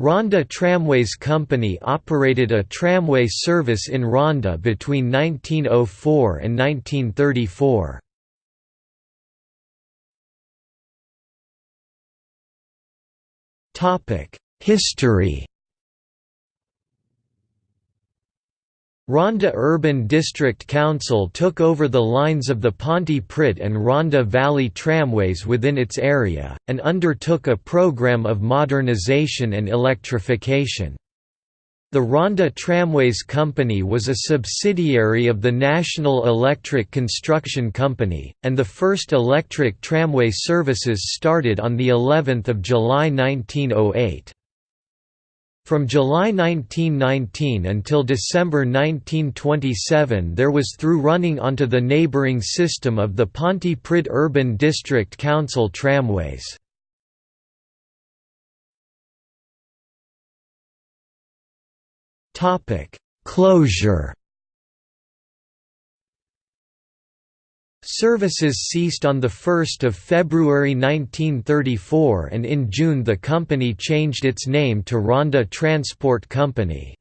Rhondda Tramways Company operated a tramway service in Rhondda between 1904 and 1934. History Rhondda Urban District Council took over the lines of the Pontypridd and Rhondda Valley Tramways within its area, and undertook a program of modernisation and electrification. The Rhondda Tramways Company was a subsidiary of the National Electric Construction Company, and the first electric tramway services started on of July 1908. From July 1919 until December 1927 there was through running onto the neighbouring system of the Pontypridd Urban District Council tramways. Closure Services ceased on 1 February 1934 and in June the company changed its name to Rhondda Transport Company.